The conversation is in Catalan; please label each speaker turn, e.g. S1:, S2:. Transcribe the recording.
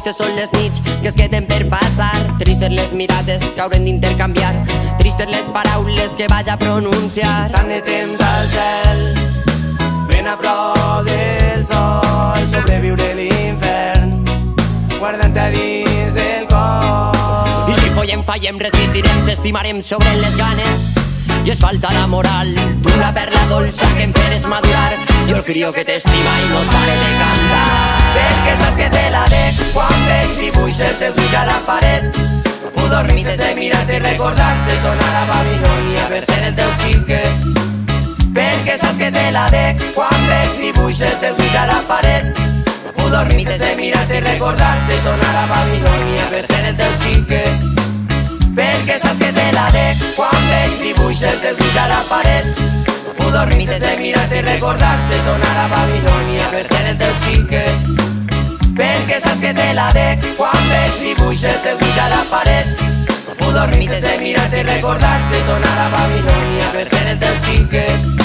S1: Tristes són les nits que es queden per passar. Tristes les mirades que haurem d'intercanviar. Tristes les paraules que vaig a pronunciar.
S2: Tant de temps al cel Ben a prop del sol Sobreviure l'infern Guardant-te dins del cor.
S1: I si follem, fallem, resistirem, s'estimarem sobre les ganes. I es falta la moral Tu la perla dolça que em feres madurar. Jo el crio que t'estima i no pare de cantar
S2: ulls a la paret No puc dormir sense mirar-te i Tornar a Babilònia per ser el teu xiquet Perquè saps que te la dec Quan veig dibuixes teus ulls a la paret No puc dormir sense mirar-te i Tornar a Babilònia per ser el teu xiquet perquè saps que te la dec Quan veig dibuixes teus ulls a la paret No puc dormir sense mirar-te i Tornar a Babilònia per ser el teu xiquet Perquè saps que te la dec Quan paret Dibuixes de dibuix a la paret. No puc dormir sense mirar-te i recordar-te Tornar a Babilònia per ser el teu xiquet